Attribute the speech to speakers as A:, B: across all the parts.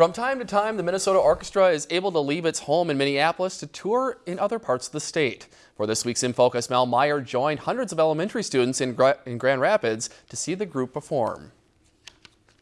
A: From time to time, the Minnesota Orchestra is able to leave its home in Minneapolis to tour in other parts of the state. For this week's In Focus, Mel Meyer joined hundreds of elementary students in, Gra in Grand Rapids to see the group perform.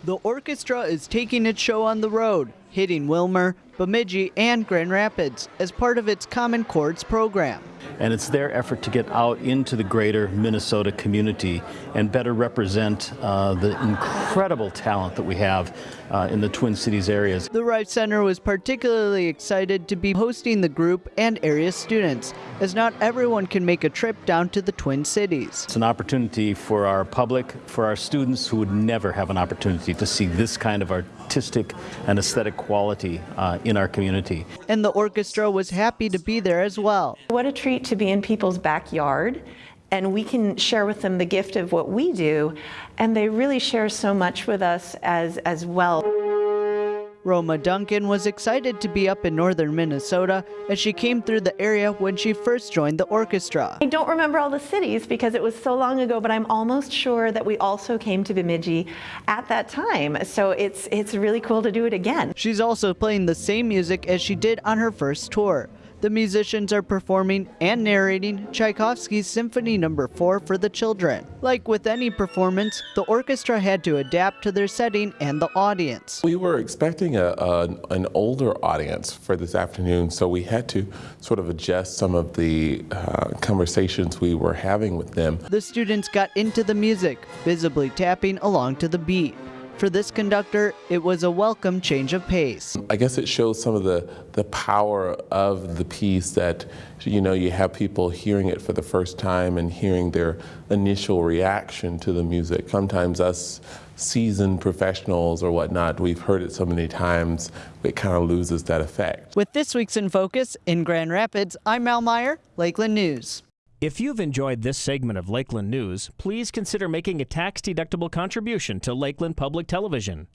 B: The orchestra is taking its show on the road, hitting Willmar, Bemidji, and Grand Rapids as part of its Common Chords program.
C: And it's their effort to get out into the greater Minnesota community and better represent uh, the incredible talent that we have uh, in the Twin Cities areas.
B: The Reif Center was particularly excited to be hosting the group and area students, as not everyone can make a trip down to the Twin Cities.
C: It's an opportunity for our public, for our students who would never have an opportunity to see this kind of artistic and aesthetic quality uh, in our community.
B: And the orchestra was happy to be there as well.
D: What a treat to be in people's backyard and we can share with them the gift of what we do and they really share so much with us as as well.
B: Roma Duncan was excited to be up in northern Minnesota as she came through the area when she first joined the orchestra.
D: I don't remember all the cities because it was so long ago, but I'm almost sure that we also came to Bemidji at that time. So it's, it's really cool to do it again.
B: She's also playing the same music as she did on her first tour the musicians are performing and narrating Tchaikovsky's Symphony No. 4 for the children. Like with any performance, the orchestra had to adapt to their setting and the audience.
E: We were expecting a, a, an older audience for this afternoon, so we had to sort of adjust some of the uh, conversations we were having with them.
B: The students got into the music, visibly tapping along to the beat. For this conductor, it was a welcome change of pace.
E: I guess it shows some of the, the power of the piece that, you know, you have people hearing it for the first time and hearing their initial reaction to the music. Sometimes us seasoned professionals or whatnot, we've heard it so many times, it kind of loses that effect.
B: With this week's In Focus in Grand Rapids, I'm Mal Meyer, Lakeland News.
F: If you've enjoyed this segment of Lakeland News, please consider making a tax-deductible contribution to Lakeland Public Television.